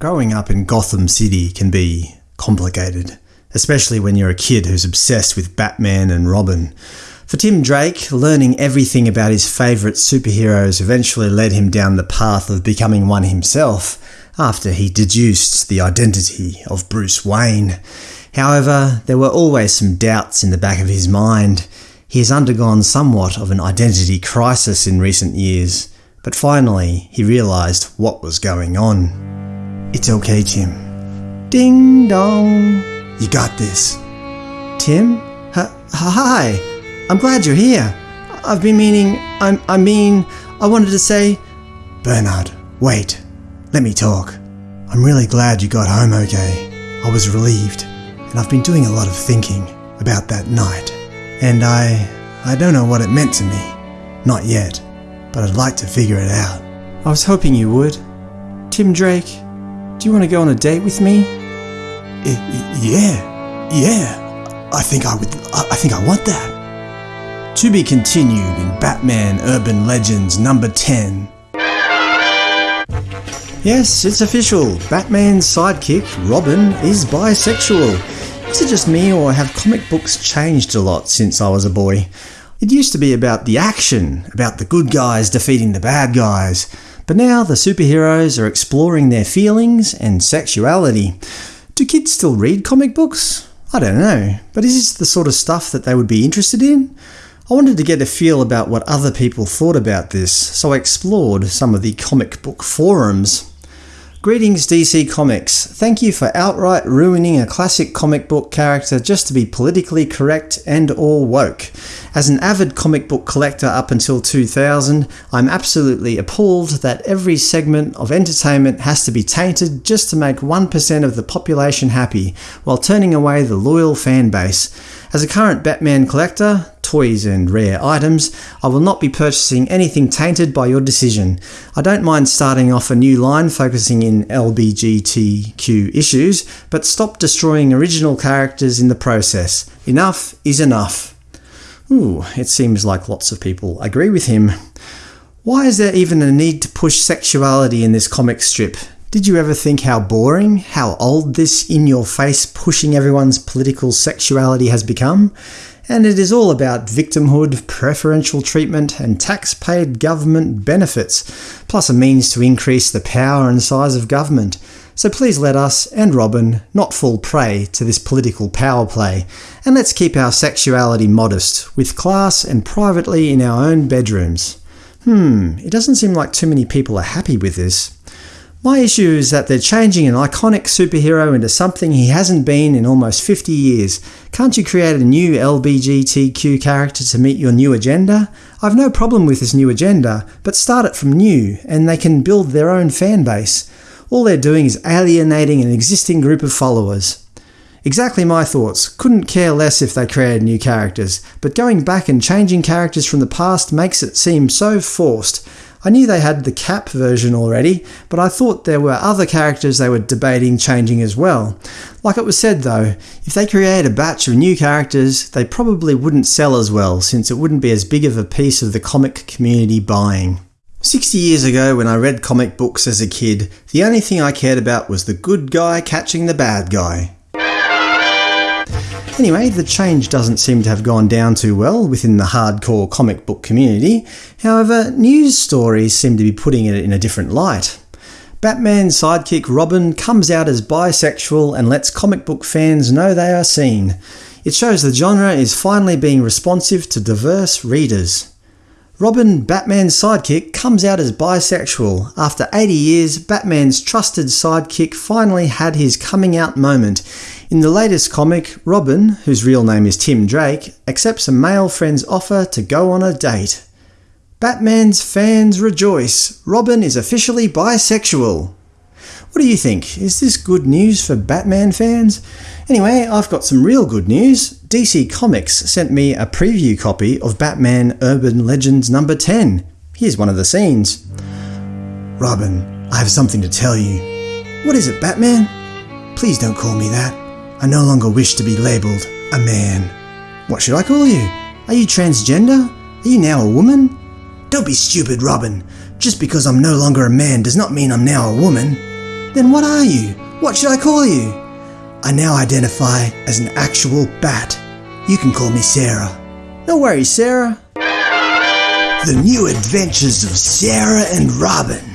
Growing up in Gotham City can be complicated, especially when you're a kid who's obsessed with Batman and Robin. For Tim Drake, learning everything about his favourite superheroes eventually led him down the path of becoming one himself, after he deduced the identity of Bruce Wayne. However, there were always some doubts in the back of his mind. He has undergone somewhat of an identity crisis in recent years, but finally he realised what was going on. It's okay, Tim. Ding dong. You got this. Tim? H hi. I'm glad you're here. I've been meaning. I'm, I mean, I wanted to say. Bernard, wait. Let me talk. I'm really glad you got home okay. I was relieved, and I've been doing a lot of thinking about that night. And I. I don't know what it meant to me. Not yet. But I'd like to figure it out. I was hoping you would. Tim Drake, do you want to go on a date with me? I, yeah, yeah. I think I would. I, I think I want that. To be continued in Batman Urban Legends number 10. Yes, it's official. Batman's sidekick, Robin, is bisexual. Is it just me or have comic books changed a lot since I was a boy? It used to be about the action, about the good guys defeating the bad guys. But now the superheroes are exploring their feelings and sexuality. Do kids still read comic books? I don't know, but is this the sort of stuff that they would be interested in? I wanted to get a feel about what other people thought about this, so I explored some of the comic book forums. Greetings DC Comics. Thank you for outright ruining a classic comic book character just to be politically correct and or woke. As an avid comic book collector up until 2000, I'm absolutely appalled that every segment of entertainment has to be tainted just to make 1% of the population happy, while turning away the loyal fan base. As a current Batman collector, toys and rare items, I will not be purchasing anything tainted by your decision. I don't mind starting off a new line focusing in LBGTQ issues, but stop destroying original characters in the process. Enough is enough. Ooh, it seems like lots of people agree with him. Why is there even a need to push sexuality in this comic strip? Did you ever think how boring, how old this in-your-face pushing everyone's political sexuality has become? And it is all about victimhood, preferential treatment, and tax-paid government benefits, plus a means to increase the power and size of government. So please let us, and Robin, not fall prey to this political power play, and let's keep our sexuality modest, with class and privately in our own bedrooms. Hmm, it doesn't seem like too many people are happy with this. My issue is that they're changing an iconic superhero into something he hasn't been in almost 50 years. Can't you create a new LBGTQ character to meet your new agenda? I've no problem with this new agenda, but start it from new, and they can build their own fan base. All they're doing is alienating an existing group of followers. Exactly my thoughts. Couldn't care less if they created new characters, but going back and changing characters from the past makes it seem so forced. I knew they had the Cap version already, but I thought there were other characters they were debating changing as well. Like it was said though, if they create a batch of new characters, they probably wouldn't sell as well since it wouldn't be as big of a piece of the comic community buying. 60 years ago when I read comic books as a kid, the only thing I cared about was the good guy catching the bad guy. Anyway, the change doesn't seem to have gone down too well within the hardcore comic book community. However, news stories seem to be putting it in a different light. Batman's sidekick Robin comes out as bisexual and lets comic book fans know they are seen. It shows the genre is finally being responsive to diverse readers. Robin, Batman's sidekick, comes out as bisexual. After 80 years, Batman's trusted sidekick finally had his coming out moment. In the latest comic, Robin, whose real name is Tim Drake, accepts a male friend's offer to go on a date. Batman's fans rejoice. Robin is officially bisexual. What do you think? Is this good news for Batman fans? Anyway, I've got some real good news. DC Comics sent me a preview copy of Batman Urban Legends number 10. Here's one of the scenes. Robin, I have something to tell you. What is it, Batman? Please don't call me that. I no longer wish to be labelled a man. What should I call you? Are you transgender? Are you now a woman? Don't be stupid, Robin. Just because I'm no longer a man does not mean I'm now a woman. Then what are you? What should I call you? I now identify as an actual bat. You can call me Sarah. No worries, Sarah. The new adventures of Sarah and Robin.